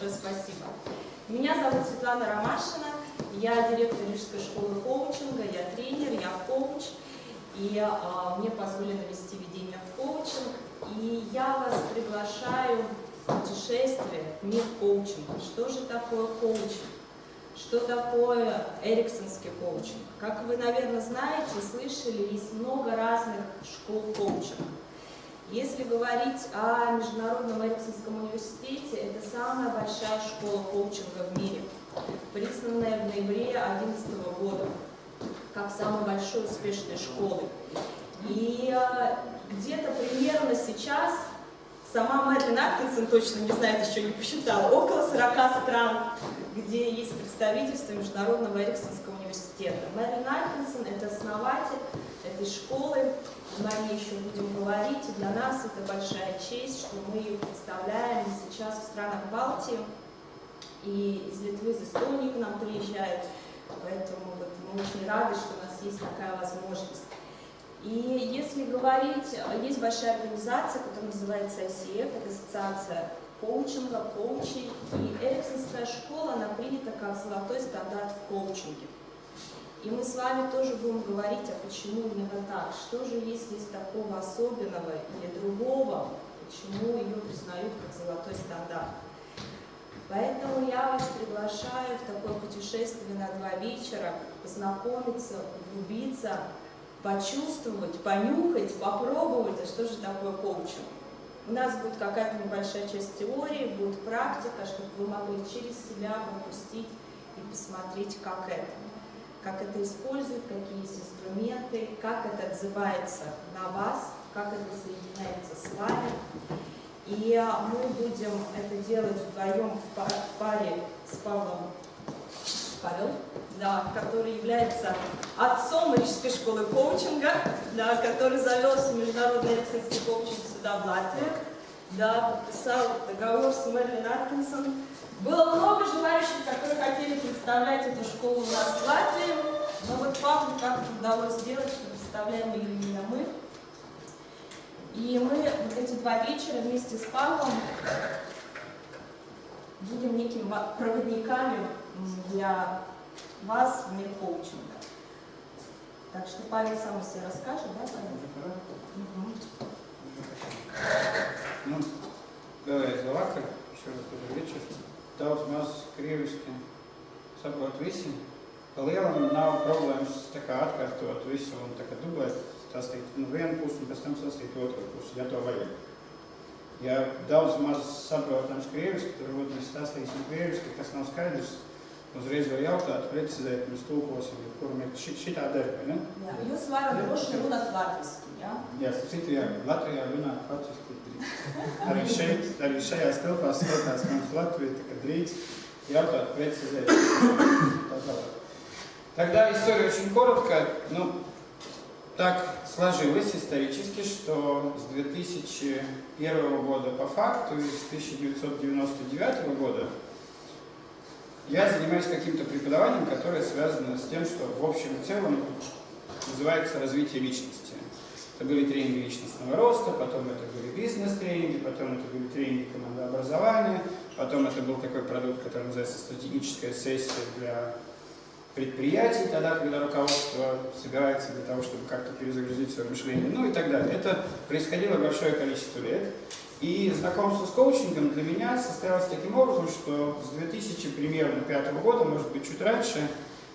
большое спасибо. Меня зовут Светлана Ромашина, я директор Рижской школы коучинга, я тренер, я коуч, и а, мне позволено вести ведение в коучинг, и я вас приглашаю в путешествие в мир коучинга. Что же такое коучинг? Что такое эриксонский коучинг? Как вы, наверное, знаете, слышали, есть много разных школ коучинга. Если говорить о Международном Эриксонском университете, это самая большая школа коучинга в мире, признанная в ноябре 2011 года как самой большой успешной школы. И э, где-то примерно сейчас, сама Мэдлин Аткинсон точно не знает, еще не посчитала, около 40 стран, где есть представительство Международного Эриксонского университета. Мэдлин Аткинсон – это основатель этой школы, мы о ней еще будем говорить, и для нас это большая честь, что мы ее представляем сейчас в странах Балтии, и из Литвы, из Эстонии к нам приезжают, поэтому вот мы очень рады, что у нас есть такая возможность. И если говорить, есть большая организация, которая называется ICF, это ассоциация коучинга, коучей, и Эриксонская школа, она принята как золотой стандарт в коучинге. И мы с вами тоже будем говорить, а почему именно так, что же есть из такого особенного или другого, почему ее признают как золотой стандарт. Поэтому я вас приглашаю в такое путешествие на два вечера, познакомиться, углубиться, почувствовать, понюхать, попробовать, а что же такое коучинг. У нас будет какая-то небольшая часть теории, будет практика, чтобы вы могли через себя пропустить и посмотреть, как это как это используют, какие есть инструменты, как это отзывается на вас, как это соединяется с вами. И а, мы будем это делать вдвоем в паре с Павлом Павел, да, который является отцом Рижской школы коучинга, да, который завез международный рецензский коучинг сюда, в Латвию, да, подписал договор с Мерлин Аткинсон, было много желающих, которые хотели представлять эту школу у нас в Латвии, но вот Павлу как-то удалось сделать, что представляем ее именно мы. И мы вот эти два вечера вместе с Павлом будем некими проводниками для вас в мир коучинга. Так что Павел сам о себе расскажет, да, Павел? Угу. Ну, давай, Завакар, еще раз добрый вечер daudz maz krieviski saprot visi. Pa lielam nav problēmas tā kā atkārtot visu un tā kā dublēt, stāstīt no vienu pusi un pēc tam stāstīt otru pusi, ja to vajag. Ja daudz maz saprotams krieviski, tad varbūt mēs stāstīsim krieviski, kas nav skaidrs, uzreiz var jautāt, precizēt, mēs tūkosim, kuram ir šit, šitā darba, ne? Jā, jūs varat droši runāt latviski, jā? Jā, citu, jā, Latvijā runāt latviski Arī šeit, arī šajās telpās skatās mums Латвия, так drīkst jautāt, precizēt. Тогда история очень коротко. Ну, так сложилось исторически, что с 2001 года по факту и с 1999 года я занимаюсь каким-то преподаванием, которое связано с тем, что в общем и целом называется развитие личности. Это были тренинги личностного роста, потом это были бизнес-тренинги, потом это были тренинги командообразования, потом это был такой продукт, который называется стратегическая сессия для предприятий, тогда, когда руководство собирается для того, чтобы как-то перезагрузить свое мышление, ну и так далее. Это происходило большое количество лет. И знакомство с коучингом для меня состоялось таким образом, что с 2000 примерно пятого года, может быть чуть раньше,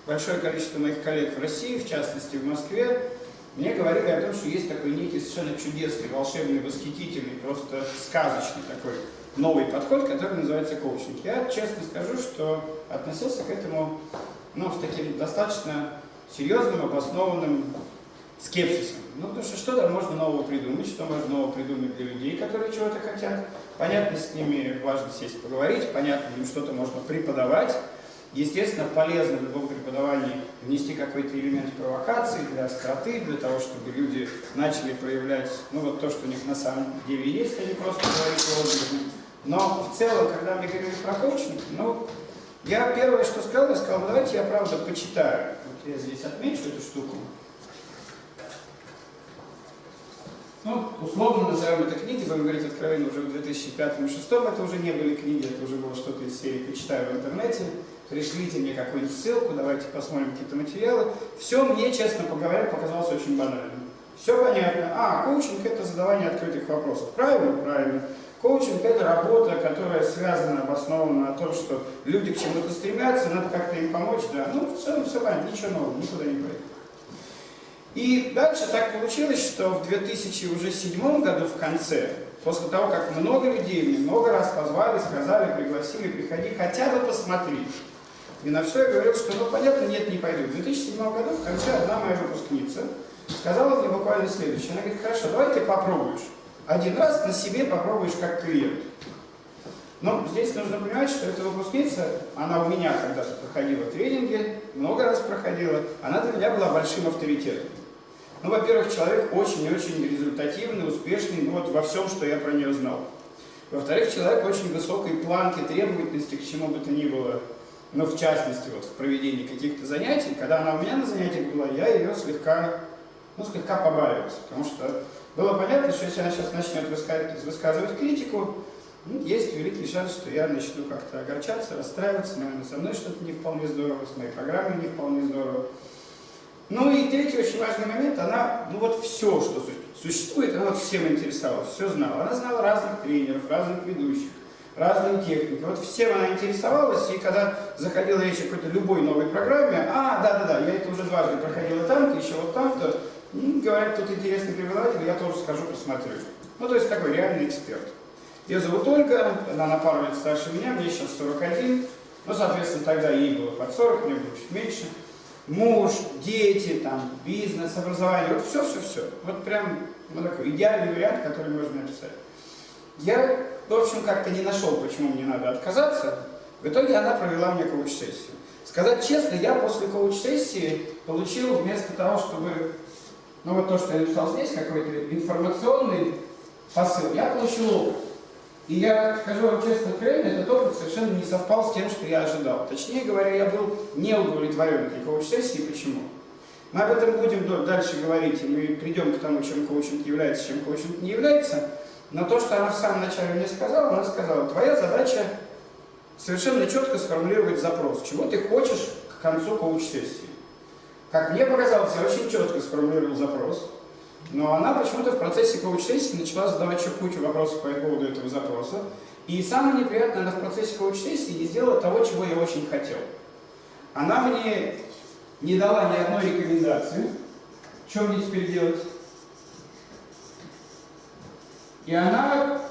большое количество моих коллег в России, в частности в Москве, мне говорили о том, что есть такой некий совершенно чудесный, волшебный, восхитительный, просто сказочный такой новый подход, который называется коучинг. Я честно скажу, что относился к этому ну, с таким достаточно серьезным, обоснованным скепсисом. Ну, потому что что там можно нового придумать, что можно нового придумать для людей, которые чего-то хотят. Понятно, с ними важно сесть поговорить, понятно, им что-то можно преподавать, Естественно, полезно в любом преподавании внести какой-то элемент провокации для остроты, для того, чтобы люди начали проявлять ну, вот то, что у них на самом деле есть, а не просто говорить лозунгами. Но в целом, когда мы говорили про коучинг, ну, я первое, что сказал, я сказал, давайте я правда почитаю. Вот я здесь отмечу эту штуку. Ну, условно назовем это книги, будем говорить откровенно, уже в 2005-2006 это уже не были книги, это уже было что-то из серии «Почитаю в интернете», пришлите мне какую-нибудь ссылку, давайте посмотрим какие-то материалы. Все мне, честно говоря, показалось очень банальным. Все понятно. А, коучинг – это задавание открытых вопросов. Правильно? Правильно. Коучинг – это работа, которая связана, обоснована на том, что люди к чему-то стремятся, надо как-то им помочь. Да. Ну, в целом все понятно, ничего нового, никуда не пойдет. И дальше так получилось, что в 2007 году в конце, после того, как много людей мне много раз позвали, сказали, пригласили, приходи, хотя бы посмотри. И на все я говорил, что ну понятно, нет, не пойду. В 2007 году в конце одна моя выпускница сказала мне буквально следующее. Она говорит, хорошо, давай ты попробуешь. Один раз на себе попробуешь как клиент. Но здесь нужно понимать, что эта выпускница, она у меня когда-то проходила тренинги, много раз проходила, она для меня была большим авторитетом. Ну, во-первых, человек очень-очень результативный, успешный ну, вот во всем, что я про нее знал. Во-вторых, человек очень высокой планки требовательности к чему бы то ни было, ну, в частности, вот в проведении каких-то занятий. Когда она у меня на занятиях была, я ее слегка, ну, слегка побаивался, потому что было понятно, что если она сейчас начнет высказывать, высказывать критику, ну, есть великий шанс, что я начну как-то огорчаться, расстраиваться, наверное, со мной что-то не вполне здорово, с моей программой не вполне здорово. Ну и третий очень важный момент, она, ну вот все, что существует, она вот всем интересовалась, все знала. Она знала разных тренеров, разных ведущих, разные техники. Вот всем она интересовалась, и когда заходила речь о какой-то любой новой программе, а, да-да-да, я это уже дважды проходила там-то, еще вот там-то, ну, говорят, тут интересный преподаватель, я тоже скажу, посмотрю. Ну, то есть такой реальный эксперт. Ее зовут Ольга, она на пару лет старше меня, мне сейчас 41, ну, соответственно, тогда ей было под 40, мне было чуть меньше муж, дети, там, бизнес, образование, вот все-все-все. Вот прям ну, такой идеальный вариант, который можно написать. Я, в общем, как-то не нашел, почему мне надо отказаться. В итоге она провела мне коуч-сессию. Сказать честно, я после коуч-сессии получил вместо того, чтобы, ну вот то, что я написал здесь, какой-то информационный посыл, я получил опыт. И я скажу вам честно, откровенно, этот опыт совершенно не совпал с тем, что я ожидал. Точнее говоря, я был не удовлетворен этой коуч-сессии. Почему? Мы об этом будем дальше говорить, и мы придем к тому, чем коучинг является, чем коучинг не является. Но то, что она в самом начале мне сказала, она сказала, твоя задача совершенно четко сформулировать запрос, чего ты хочешь к концу коуч-сессии. Как мне показалось, я очень четко сформулировал запрос. Но она почему-то в процессе коуч-сессии начала задавать еще кучу вопросов по поводу этого запроса. И самое неприятное, она в процессе коуч-сессии не сделала того, чего я очень хотел. Она мне не дала ни одной рекомендации, что мне теперь делать. И она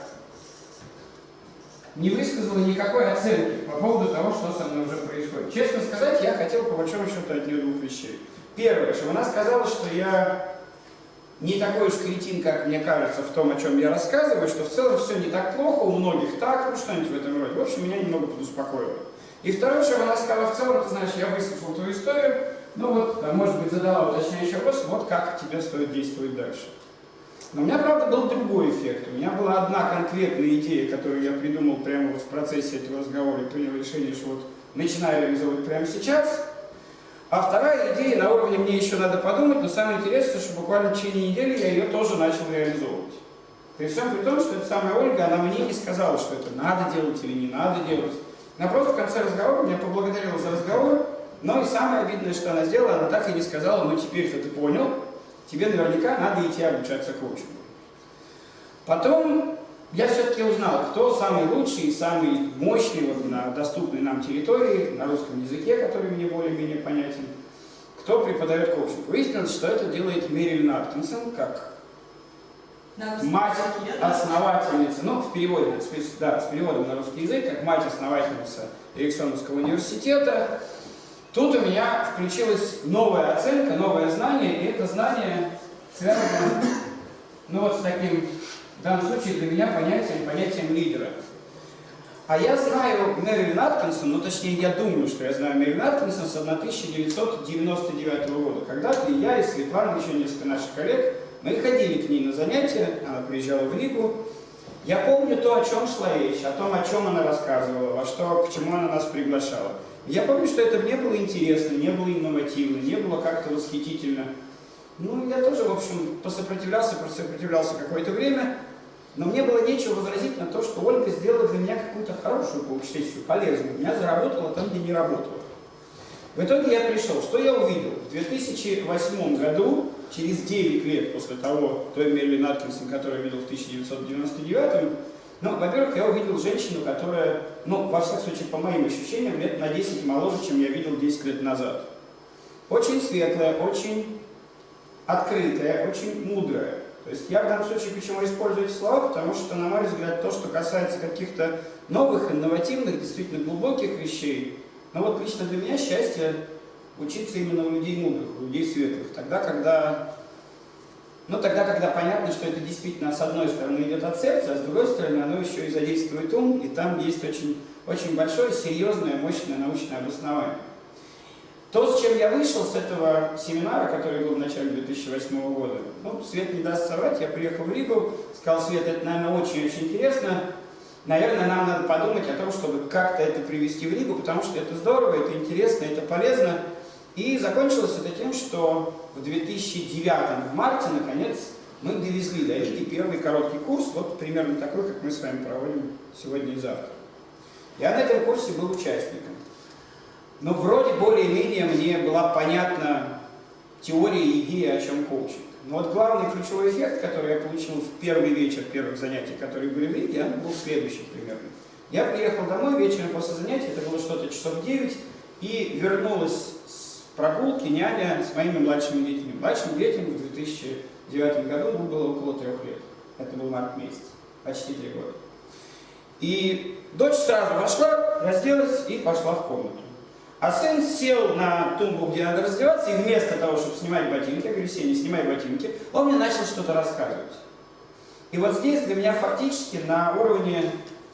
не высказала никакой оценки по поводу того, что со мной уже происходит. Честно сказать, я хотел по большому счету от нее двух вещей. Первое, что она сказала, что я не такой уж кретин, как мне кажется, в том, о чем я рассказываю, что в целом все не так плохо, у многих так, ну что-нибудь в этом роде. В общем, меня немного подуспокоило. И второе, что она сказала, в целом, ты знаешь, я выслушал твою историю, ну вот, может быть, задала уточняющий вопрос, вот как тебе стоит действовать дальше. Но у меня, правда, был другой эффект. У меня была одна конкретная идея, которую я придумал прямо вот в процессе этого разговора и принял решение, что вот начинаю реализовывать прямо сейчас. А вторая идея на уровне мне еще надо подумать, но самое интересное, что буквально в течение недели я ее тоже начал реализовывать. При всем при том, что эта самая Ольга, она мне не сказала, что это надо делать или не надо делать. Напротив, в конце разговора меня поблагодарила за разговор, но и самое обидное, что она сделала, она так и не сказала, ну теперь-то ты понял, тебе наверняка надо идти обучаться коучингу. Потом я все-таки узнал, кто самый лучший и самый мощный вот на доступной нам территории, на русском языке, который мне более-менее понятен, кто преподает коучинг. Выяснилось, что это делает Мерилин Аткинсон, как мать основательница, ну, в переводе, да, с переводом на русский язык, как мать-основательница Эриксоновского университета. Тут у меня включилась новая оценка, новое знание, и это знание связано, ну, вот с таким в данном случае для меня понятием, понятием лидера. А я знаю Мэрилин Аткинсон, ну точнее я думаю, что я знаю Мэрилин Аткинсон с 1999 года. Когда-то я и Светлана, еще несколько наших коллег, мы ходили к ней на занятия, она приезжала в Ригу. Я помню то, о чем шла речь, о том, о чем она рассказывала, во что, к чему она нас приглашала. Я помню, что это мне было интересно, не было инновативно, не было как-то восхитительно. Ну, я тоже, в общем, посопротивлялся, посопротивлялся какое-то время, Но мне было нечего возразить на то, что Ольга сделала для меня какую-то хорошую коуч-сессию, полезную. Меня заработала там, где не работала. В итоге я пришел. Что я увидел? В 2008 году, через 9 лет после того, той Мерлин Аткинсон, которую я видел в 1999, ну, во-первых, я увидел женщину, которая, ну, во всяком случае, по моим ощущениям, лет на 10 моложе, чем я видел 10 лет назад. Очень светлая, очень открытая, очень мудрая. То есть я в данном случае почему использую эти слова, потому что, на мой взгляд, то, что касается каких-то новых, инновативных, действительно глубоких вещей, ну вот лично для меня счастье учиться именно у людей мудрых, у людей светлых. Тогда, когда, ну, тогда, когда понятно, что это действительно с одной стороны идет от сердца, а с другой стороны оно еще и задействует ум, и там есть очень, очень большое, серьезное, мощное научное обоснование. То, с чем я вышел с этого семинара, который был в начале 2008 года, ну, Свет не даст соврать, я приехал в Ригу, сказал, Свет, это, наверное, очень-очень интересно, наверное, нам надо подумать о том, чтобы как-то это привести в Ригу, потому что это здорово, это интересно, это полезно. И закончилось это тем, что в 2009, в марте, наконец, мы довезли до Риги первый короткий курс, вот примерно такой, как мы с вами проводим сегодня и завтра. Я на этом курсе был участником. Но вроде более-менее мне была понятна теория и идея, о чем коучинг. Но вот главный ключевой эффект, который я получил в первый вечер первых занятий, которые были в Риге, он был следующий примерно. Я приехал домой вечером после занятий, это было что-то часов 9, и вернулась с прогулки няня с моими младшими детьми. Младшим детям в 2009 году ну, было около трех лет. Это был март месяц, почти три года. И дочь сразу вошла, разделась и пошла в комнату. А сын сел на тумбу, где надо раздеваться, и вместо того, чтобы снимать ботинки, я говорю, Сеня, снимай ботинки, он мне начал что-то рассказывать. И вот здесь для меня фактически на уровне,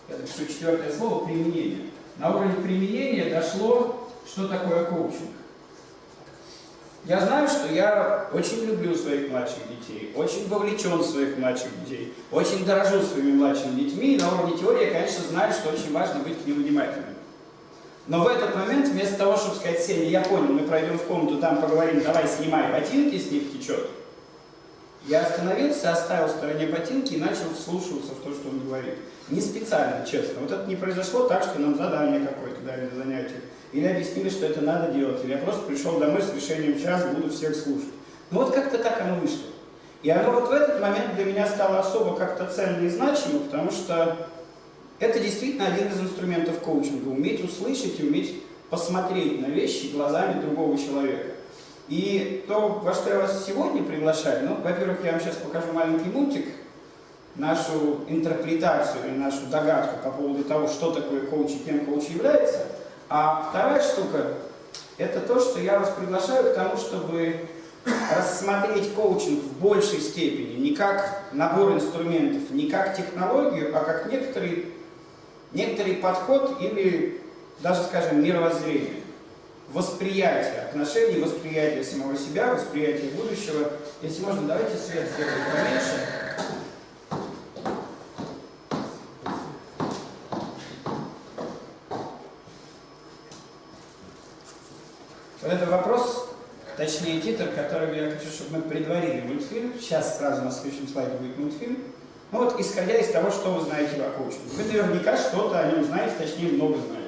я напишу четвертое слово, применения. На уровне применения дошло, что такое коучинг. Я знаю, что я очень люблю своих младших детей, очень вовлечен в своих младших детей, очень дорожу своими младшими детьми, и на уровне теории я, конечно, знаю, что очень важно быть к ним внимательным. Но в этот момент, вместо того, чтобы сказать Сене, я понял, мы пройдем в комнату, там поговорим, давай снимай ботинки, с них течет. Я остановился, оставил в стороне ботинки и начал вслушиваться в то, что он говорит. Не специально, честно. Вот это не произошло так, что нам задание какое-то дали на занятиях. Или объяснили, что это надо делать. Или я просто пришел домой с решением час, буду всех слушать. Ну вот как-то так оно вышло. И оно вот в этот момент для меня стало особо как-то ценно и значимо, потому что это действительно один из инструментов коучинга. Уметь услышать и уметь посмотреть на вещи глазами другого человека. И то, во что я вас сегодня приглашаю, ну, во-первых, я вам сейчас покажу маленький мультик, нашу интерпретацию или нашу догадку по поводу того, что такое коуч и кем коуч является. А вторая штука, это то, что я вас приглашаю к тому, чтобы рассмотреть коучинг в большей степени не как набор инструментов, не как технологию, а как некоторый некоторый подход или даже, скажем, мировоззрение, восприятие отношений, восприятие самого себя, восприятие будущего. Если можно, давайте свет сделаем поменьше. Это вопрос, точнее титр, который я хочу, чтобы мы предварили мультфильм. Сейчас сразу на следующем слайде будет мультфильм. Ну вот, исходя из того, что вы знаете о коучинге. Вы наверняка что-то о нем знаете, точнее много знаете.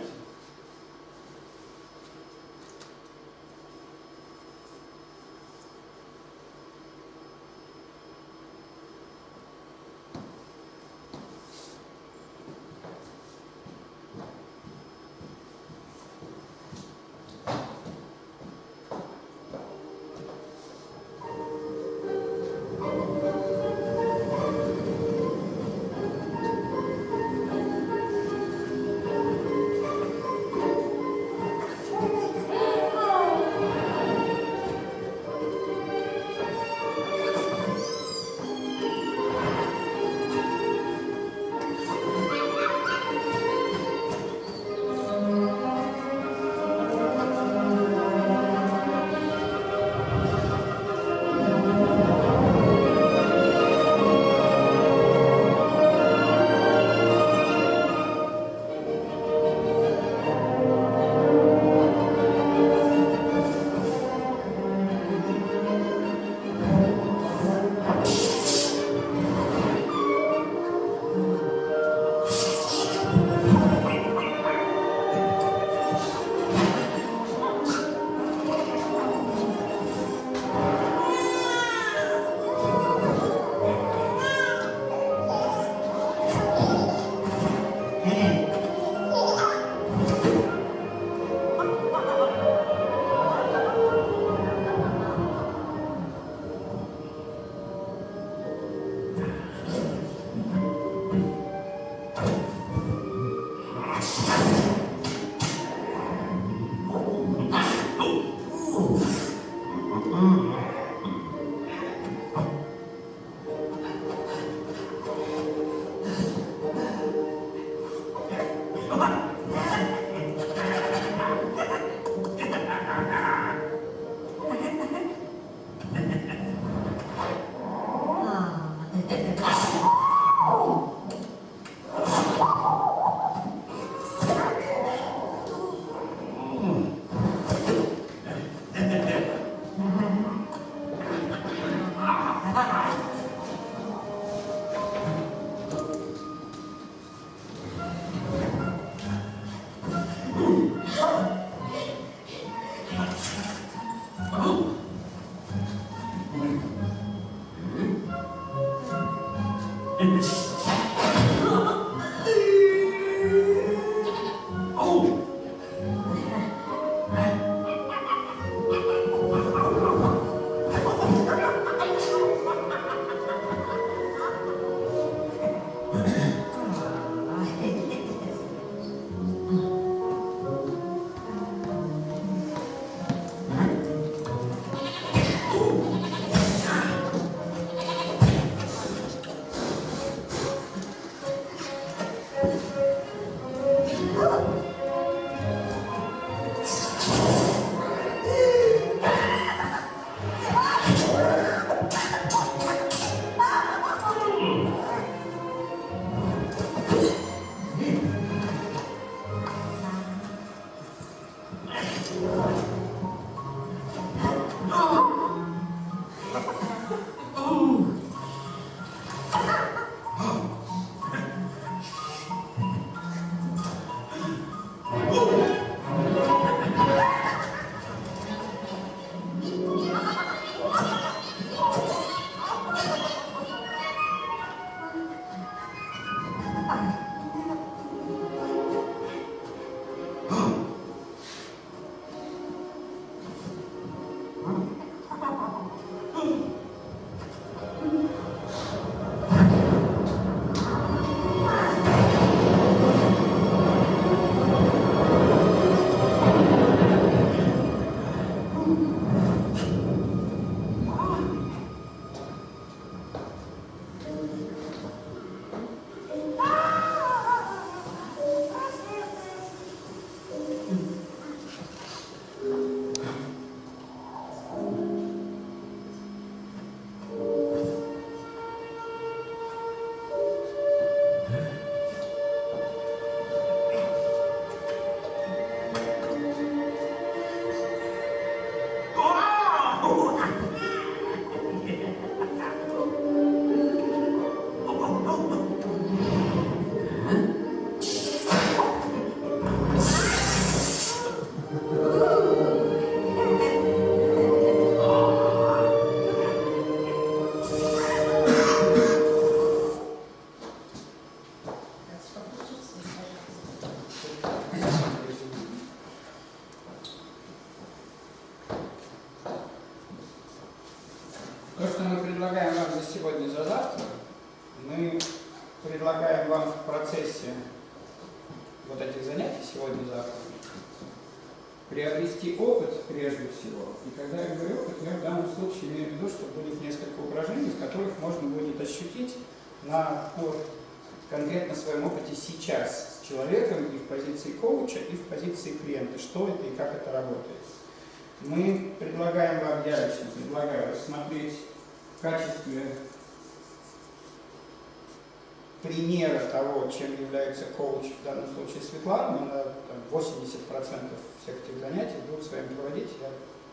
Всех этих занятий будут с вами проводить, я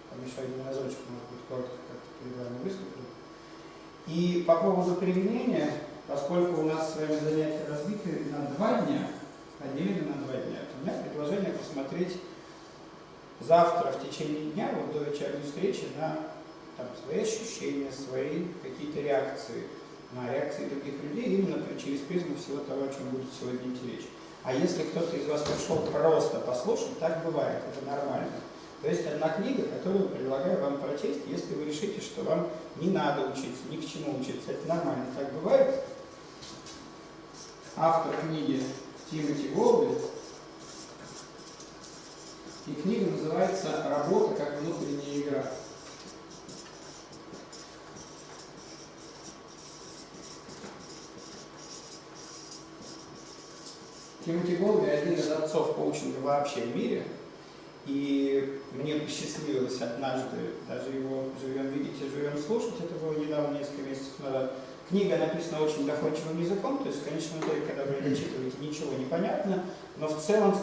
там еще один разочек, может быть, коротко как-то перед вами выступлю. И по поводу применения, поскольку у нас с вами занятия разбиты на два дня, поделены на два дня, то у меня предложение посмотреть завтра в течение дня, вот до вечерней встречи, на там, свои ощущения, свои какие-то реакции, на реакции других людей, именно через призму всего того, о чем будет сегодня идти речь. А если кто-то из вас пришел просто послушать, так бывает, это нормально. То есть одна книга, которую предлагаю вам прочесть, если вы решите, что вам не надо учиться, ни к чему учиться, это нормально, так бывает. Автор книги Тимоти Голби, и книга называется «Работа как внутренняя игра». Тимоти Голби один из отцов коучинга вообще в мире. И мне посчастливилось однажды даже его «Живем видеть и живем слушать», это было недавно, несколько месяцев назад. Книга написана очень доходчивым языком, то есть в конечном итоге, когда вы ее читаете, ничего не понятно, но в целом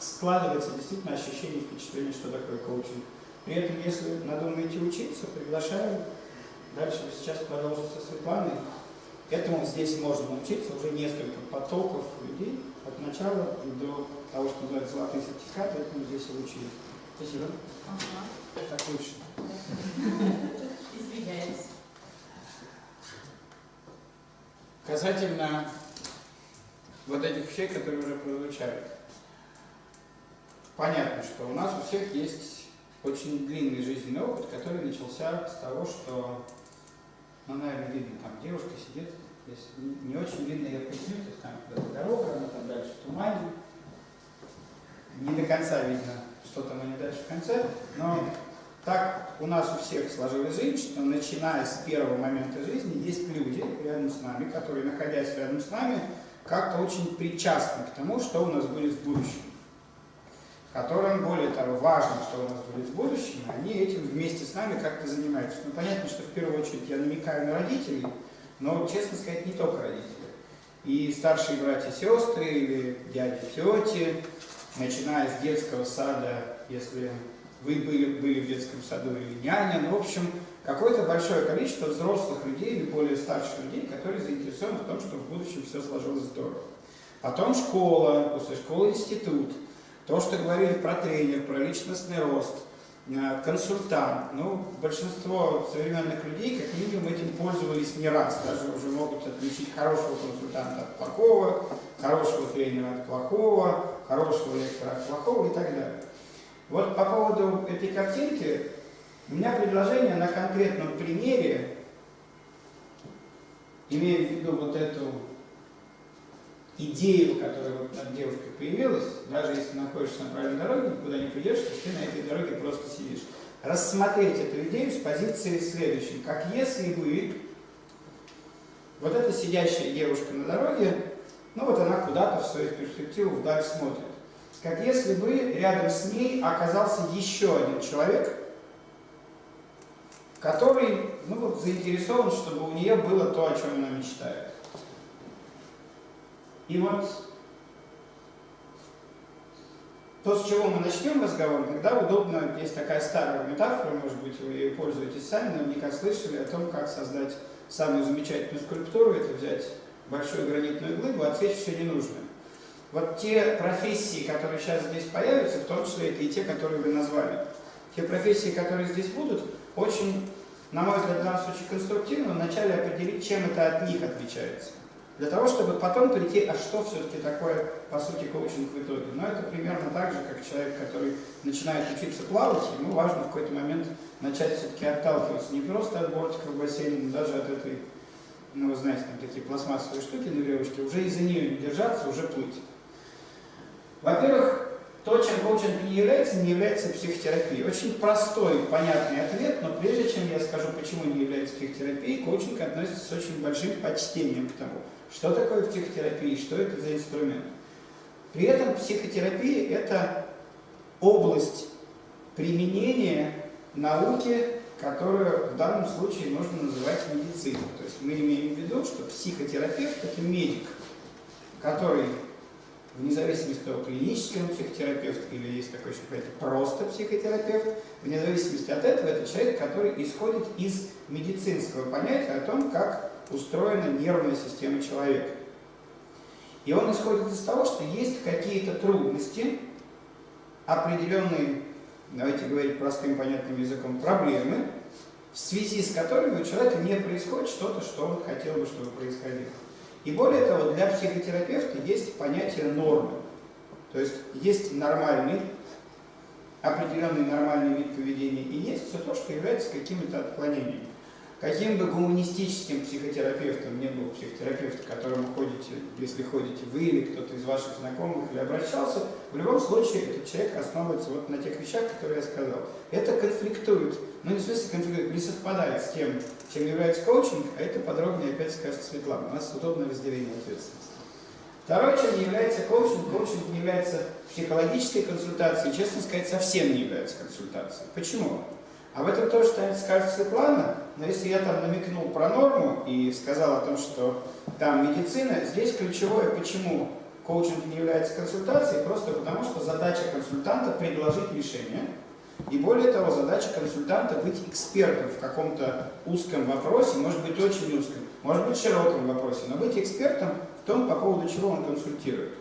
складывается действительно ощущение, впечатление, что такое коучинг. При этом, если надумаете учиться, приглашаю. Дальше сейчас продолжится Светланой. Этому здесь можно научиться уже несколько потоков людей от начала до того, что называется золотые сертификаты, этому здесь и учились. Спасибо. Ага. Так лучше. Извиняюсь. Касательно вот этих вещей, которые уже прозвучали. Понятно, что у нас у всех есть очень длинный жизненный опыт, который начался с того, что, ну, наверное, видно, там девушка сидит, если не очень видно ее поясню, то есть там куда-то дорога, она там дальше в тумане, не до конца видно, что там они дальше в конце, но так у нас у всех сложилась жизнь, что начиная с первого момента жизни есть люди рядом с нами, которые, находясь рядом с нами, как-то очень причастны к тому, что у нас будет в будущем. Которым, более того, важно, что у нас будет в будущем, они этим вместе с нами как-то занимаются. Ну, понятно, что в первую очередь я намекаю на родителей, но, честно сказать, не только родители. И старшие братья сестры, или дяди, тети, начиная с детского сада, если вы были, были в детском саду или няня, ну, в общем, какое-то большое количество взрослых людей или более старших людей, которые заинтересованы в том, чтобы в будущем все сложилось здорово. Потом школа, после школы институт. То, что говорили про тренер, про личностный рост, консультант. Ну, большинство современных людей, как минимум, этим пользовались не раз. Даже уже могут отличить хорошего консультанта от плохого, хорошего тренера от плохого, хорошего лектора от плохого и так далее. Вот по поводу этой картинки, у меня предложение на конкретном примере, имея в виду вот эту идею, которая вот над девушкой появилась, даже если находишься на правильной дороге, никуда не придешь, ты на этой дороге просто сидишь. Рассмотреть эту идею с позиции следующей. Как если бы вот эта сидящая девушка на дороге, ну вот она куда-то в свою перспективу вдаль смотрит как если бы рядом с ней оказался еще один человек, который ну, вот, заинтересован, чтобы у нее было то, о чем она мечтает. И вот то, с чего мы начнем разговор, иногда удобно, есть такая старая метафора, может быть, вы ее пользуетесь сами, наверняка слышали о том, как создать самую замечательную скульптуру, это взять большую гранитную глыбу, отсечь все ненужное. Вот те профессии, которые сейчас здесь появятся, в том числе это и те, которые вы назвали, те профессии, которые здесь будут, очень, на мой взгляд, в данном случае конструктивно вначале определить, чем это от них отличается. Для того, чтобы потом прийти, а что все-таки такое, по сути, коучинг в итоге. Но это примерно так же, как человек, который начинает учиться плавать, ему важно в какой-то момент начать все-таки отталкиваться не просто от бортика в бассейне, но даже от этой ну вы знаете, там такие пластмассовые штуки на веревочке, уже из-за нее не держаться, уже плыть. Во-первых, то, чем коучинг не является, не является психотерапией. Очень простой, понятный ответ, но прежде чем я скажу, почему не является психотерапией, коучинг относится с очень большим почтением к тому, что такое психотерапия, что это за инструмент. При этом психотерапия – это область применения науки, которую в данном случае можно называть медициной. То есть мы имеем в виду, что психотерапевт – это медик, который вне зависимости от того, клинический он психотерапевт или есть такой еще понятие просто психотерапевт, вне зависимости от этого, это человек, который исходит из медицинского понятия о том, как устроена нервная система человека. И он исходит из того, что есть какие-то трудности, определенные, давайте говорить простым понятным языком, проблемы, в связи с которыми у человека не происходит что-то, что он хотел бы, чтобы происходило. И более того, для психотерапевта есть понятие нормы. То есть есть нормальный, определенный нормальный вид поведения, и есть все то, что является какими-то отклонениями. Каким бы гуманистическим психотерапевтом не был психотерапевт, к которому ходите, если ходите вы или кто-то из ваших знакомых или обращался, в любом случае этот человек основывается вот на тех вещах, которые я сказал. Это конфликтует, ну не в смысле конфликтует, не совпадает с тем, чем является коучинг, а это подробнее опять скажет Светлана. У нас удобное разделение ответственности. Второе, чем не является коучинг, коучинг не является психологической консультацией, честно сказать, совсем не является консультацией. Почему? Об этом тоже скажет Светлана, но если я там намекнул про норму и сказал о том, что там медицина, здесь ключевое, почему коучинг не является консультацией, просто потому что задача консультанта предложить решение, и более того, задача консультанта быть экспертом в каком-то узком вопросе, может быть очень узком, может быть широком вопросе, но быть экспертом в том, по поводу чего он консультирует.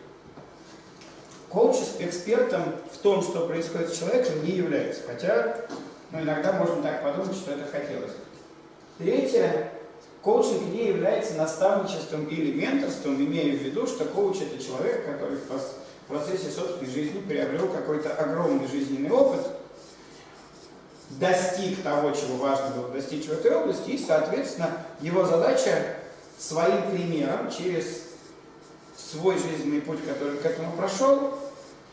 Коуч экспертом в том, что происходит с человеком, не является, хотя ну, иногда можно так подумать, что это хотелось. Третье. Коучинг не является наставничеством или менторством, имея в виду, что коуч – это человек, который в процессе собственной жизни приобрел какой-то огромный жизненный опыт, достиг того, чего важно было достичь в этой области, и, соответственно, его задача своим примером, через свой жизненный путь, который к этому прошел,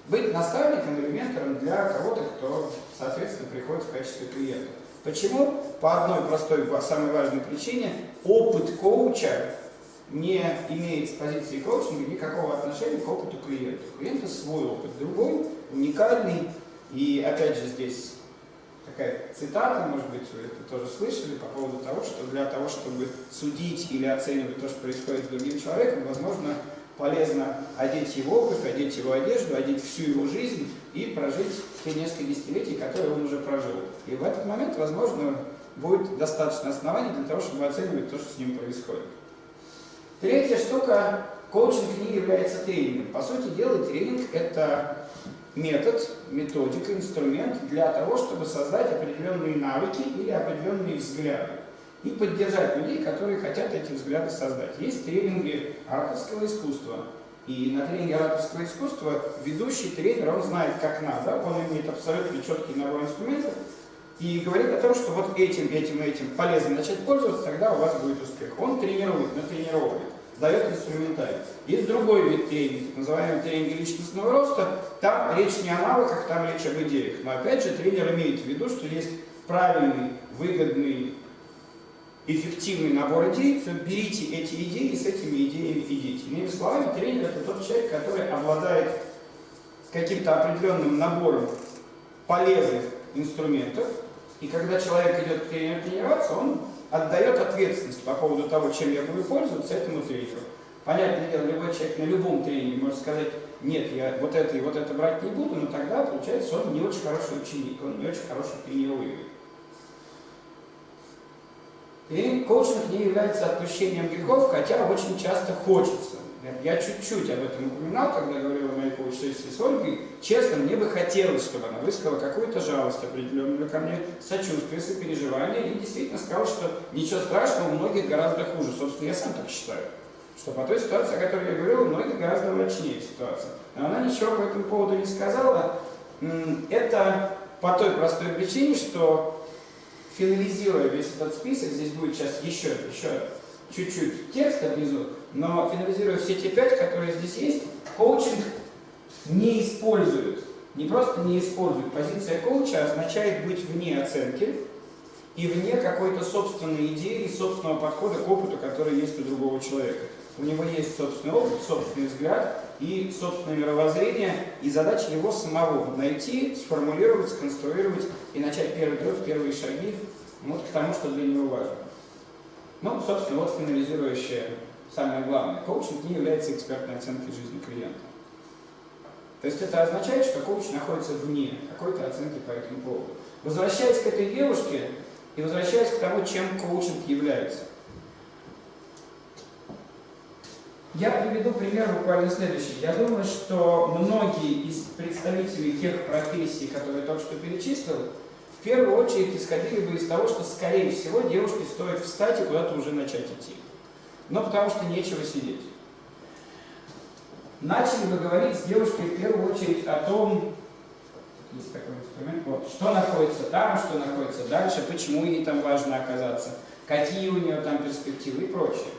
быть наставником или ментором для кого-то, кто, соответственно, приходит в качестве клиента. Почему? По одной простой, самой важной причине, опыт коуча не имеет с позиции коучинга никакого отношения к опыту клиента. У клиента свой опыт, другой, уникальный. И опять же здесь такая цитата, может быть, вы это тоже слышали, по поводу того, что для того, чтобы судить или оценивать то, что происходит с другим человеком, возможно, полезно одеть его обувь, одеть его одежду, одеть всю его жизнь и прожить те несколько десятилетий, которые он уже прожил. И в этот момент, возможно, будет достаточно оснований для того, чтобы оценивать то, что с ним происходит. Третья штука. Коучинг не является тренингом. По сути дела, тренинг – это метод, методика, инструмент для того, чтобы создать определенные навыки или определенные взгляды и поддержать людей, которые хотят эти взгляды создать. Есть тренинги ораторского искусства. И на тренинге ораторского искусства ведущий тренер, он знает, как надо, он имеет абсолютно четкий набор инструментов и говорит о том, что вот этим, этим, этим полезно начать пользоваться, тогда у вас будет успех. Он тренирует, натренировывает, дает инструментарий. Есть другой вид тренинга, так называемый тренинг личностного роста. Там речь не о навыках, там речь об идеях. Но опять же, тренер имеет в виду, что есть правильный, выгодный эффективный набор идей, все, берите эти идеи и с этими идеями идите. Иными словами, тренер это тот человек, который обладает каким-то определенным набором полезных инструментов, и когда человек идет к тренеру тренироваться, он отдает ответственность по поводу того, чем я буду пользоваться этому тренеру. Понятное дело, любой человек на любом тренинге может сказать, нет, я вот это и вот это брать не буду, но тогда получается, он не очень хороший ученик, он не очень хороший тренируемый. И коучинг не является отпущением грехов, хотя очень часто хочется. Я чуть-чуть об этом упоминал, когда говорил о моей коуч-сессии с Ольгой. Честно, мне бы хотелось, чтобы она высказала какую-то жалость определенную ко мне, сочувствие, сопереживание, и действительно сказала, что ничего страшного, у многих гораздо хуже. Собственно, я сам так считаю. Что по той ситуации, о которой я говорил, у многих гораздо мрачнее ситуация. Но она ничего по этому поводу не сказала. Это по той простой причине, что финализируя весь этот список, здесь будет сейчас еще, еще чуть-чуть текста внизу, но финализируя все те пять, которые здесь есть, коучинг не использует, не просто не использует. Позиция коуча означает быть вне оценки и вне какой-то собственной идеи, собственного подхода к опыту, который есть у другого человека. У него есть собственный опыт, собственный взгляд и собственное мировоззрение, и задача его самого найти, сформулировать, сконструировать и начать первый труд, первые шаги вот к тому, что для него важно. Ну, собственно, вот финализирующее самое главное. Коучинг не является экспертной оценкой жизни клиента. То есть это означает, что коуч находится вне какой-то оценки по этому поводу. Возвращаясь к этой девушке и возвращаясь к тому, чем коучинг является. Я приведу пример буквально следующий. Я думаю, что многие из представителей тех профессий, которые я только что перечислил, в первую очередь исходили бы из того, что, скорее всего, девушке стоит встать и куда-то уже начать идти. Но потому что нечего сидеть. Начали бы говорить с девушкой в первую очередь о том, есть такой инструмент, вот, что находится там, что находится дальше, почему ей там важно оказаться, какие у нее там перспективы и прочее.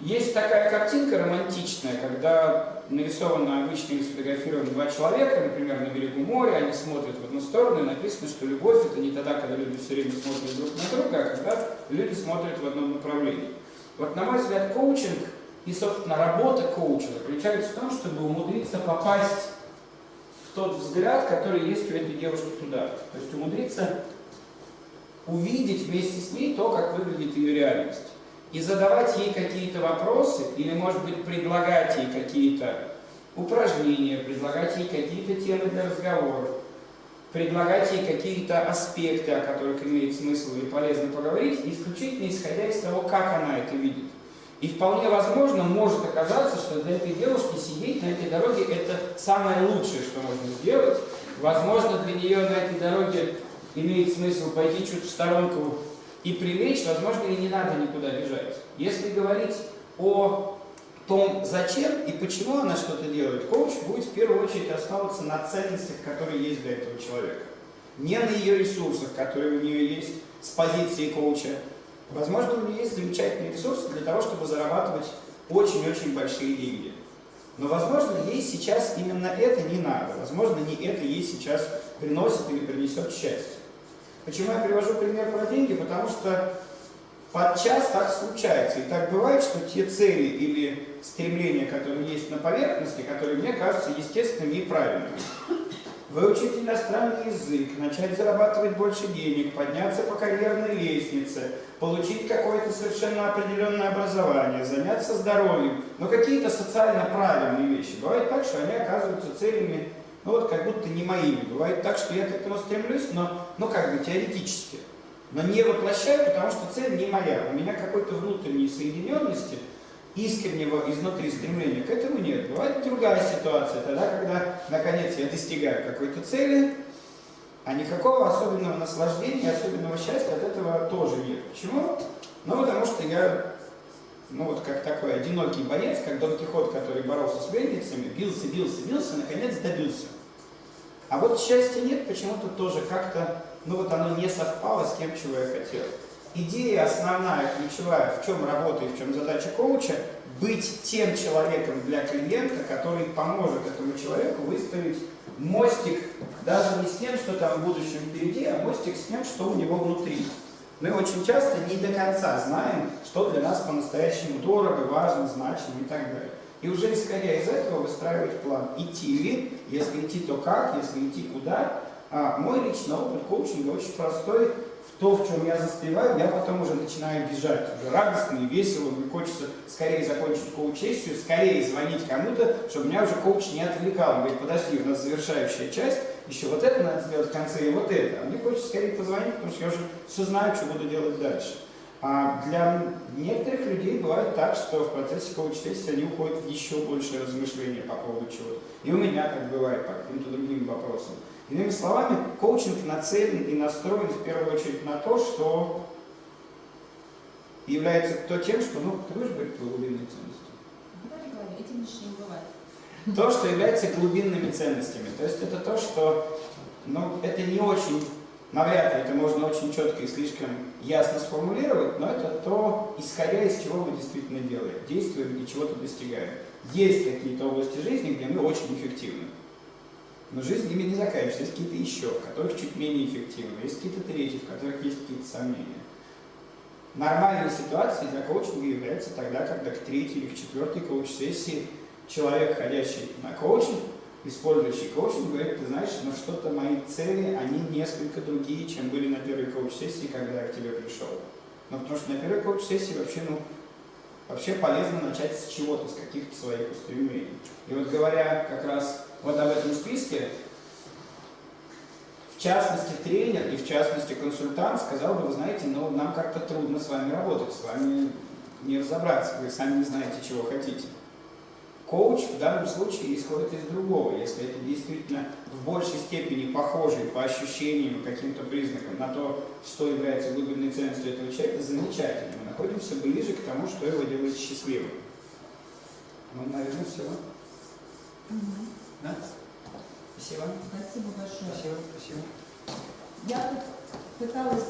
Есть такая картинка романтичная, когда нарисовано обычно и сфотографированы два человека, например, на берегу моря, они смотрят в одну сторону, и написано, что любовь это не тогда, когда люди все время смотрят друг на друга, а когда люди смотрят в одном направлении. Вот на мой взгляд, коучинг и, собственно, работа коуча заключается в том, чтобы умудриться попасть в тот взгляд, который есть у этой девушки туда. То есть умудриться увидеть вместе с ней то, как выглядит ее реальность и задавать ей какие-то вопросы, или, может быть, предлагать ей какие-то упражнения, предлагать ей какие-то темы для разговоров, предлагать ей какие-то аспекты, о которых имеет смысл и полезно поговорить, исключительно исходя из того, как она это видит. И вполне возможно, может оказаться, что для этой девушки сидеть на этой дороге – это самое лучшее, что можно сделать. Возможно, для нее на этой дороге имеет смысл пойти чуть в сторонку и прилечь, возможно, и не надо никуда бежать. Если говорить о том, зачем и почему она что-то делает, коуч будет в первую очередь основываться на ценностях, которые есть для этого человека. Не на ее ресурсах, которые у нее есть с позиции коуча. Возможно, у нее есть замечательные ресурсы для того, чтобы зарабатывать очень-очень большие деньги. Но, возможно, ей сейчас именно это не надо. Возможно, не это ей сейчас приносит или принесет счастье. Почему я привожу пример про деньги? Потому что подчас так случается. И так бывает, что те цели или стремления, которые есть на поверхности, которые мне кажутся естественными и правильными. Выучить иностранный язык, начать зарабатывать больше денег, подняться по карьерной лестнице, получить какое-то совершенно определенное образование, заняться здоровьем, но какие-то социально правильные вещи. Бывает так, что они оказываются целями ну вот как будто не моими. Бывает так, что я к этому стремлюсь, но, ну как бы теоретически. Но не воплощаю, потому что цель не моя. У меня какой-то внутренней соединенности, искреннего изнутри стремления к этому нет. Бывает другая ситуация, тогда, когда, наконец, я достигаю какой-то цели, а никакого особенного наслаждения, особенного счастья от этого тоже нет. Почему? Ну, потому что я, ну вот как такой одинокий боец, как Дон Кихот, который боролся с мельницами, бился, бился, бился, наконец добился. А вот счастья нет, почему-то тоже как-то, ну вот оно не совпало с тем, чего я хотел. Идея основная, ключевая, в чем работа и в чем задача коуча, быть тем человеком для клиента, который поможет этому человеку выставить мостик даже не с тем, что там в будущем впереди, а мостик с тем, что у него внутри. Мы очень часто не до конца знаем, что для нас по-настоящему дорого, важно, значимо и так далее. И уже исходя из этого выстраивать план. Идти ли, если идти, то как, если идти, куда. А мой личный опыт коучинга очень простой. В то, в чем я застреваю, я потом уже начинаю бежать. Уже радостно и весело. Мне хочется скорее закончить коуч-сессию, скорее звонить кому-то, чтобы меня уже коуч не отвлекал. Он говорит, подожди, у нас завершающая часть, еще вот это надо сделать в конце и вот это. А мне хочется скорее позвонить, потому что я уже все знаю, что буду делать дальше. А для некоторых людей бывает так, что в процессе коуч-сессии они уходят в еще большее размышление по поводу чего-то. И у меня так бывает по каким-то другим вопросам. Иными словами, коучинг нацелен и настроен в первую очередь на то, что является то тем, что, ну, ты будешь говорить про глубинные ценности? То, что является глубинными ценностями. То есть это то, что, ну, это не очень навряд ли это можно очень четко и слишком ясно сформулировать, но это то, исходя из чего мы действительно делаем, действуем и чего-то достигаем. Есть какие-то области жизни, где мы очень эффективны. Но жизнь ими не заканчивается. Есть какие-то еще, в которых чуть менее эффективны. Есть какие-то третьи, в которых есть какие-то сомнения. Нормальной ситуацией для коучинга является тогда, когда к третьей или к четвертой коуч-сессии человек, ходящий на коучинг, использующий коучинг, говорит, ты знаешь, ну что-то мои цели, они несколько другие, чем были на первой коуч-сессии, когда я к тебе пришел. Ну, потому что на первой коуч-сессии вообще, ну, вообще полезно начать с чего-то, с каких-то своих устремлений. И вот говоря как раз вот об этом списке, в частности тренер и в частности консультант сказал бы, вы знаете, ну нам как-то трудно с вами работать, с вами не разобраться, вы сами не знаете, чего хотите. Коуч в данном случае исходит из другого, если это действительно в большей степени похоже по ощущениям, каким-то признакам на то, что является глубинной ценностью этого человека, замечательно. Мы находимся ближе к тому, что его делает счастливым. Ну, наверное, все. Мгм. Да? Спасибо. Спасибо большое. Спасибо, спасибо. Я тут пыталась